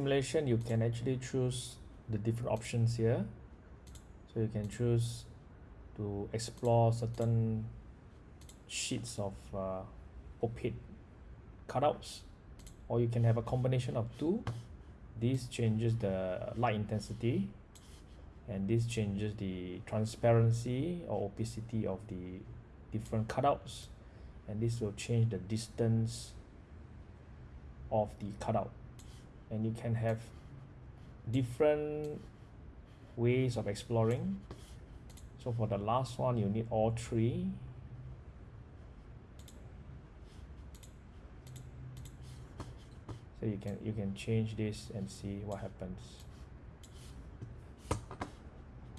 simulation you can actually choose the different options here. So you can choose to explore certain sheets of uh, opaque cutouts or you can have a combination of two. This changes the light intensity and this changes the transparency or opacity of the different cutouts and this will change the distance of the cutout and you can have different ways of exploring. So for the last one you need all three. So you can you can change this and see what happens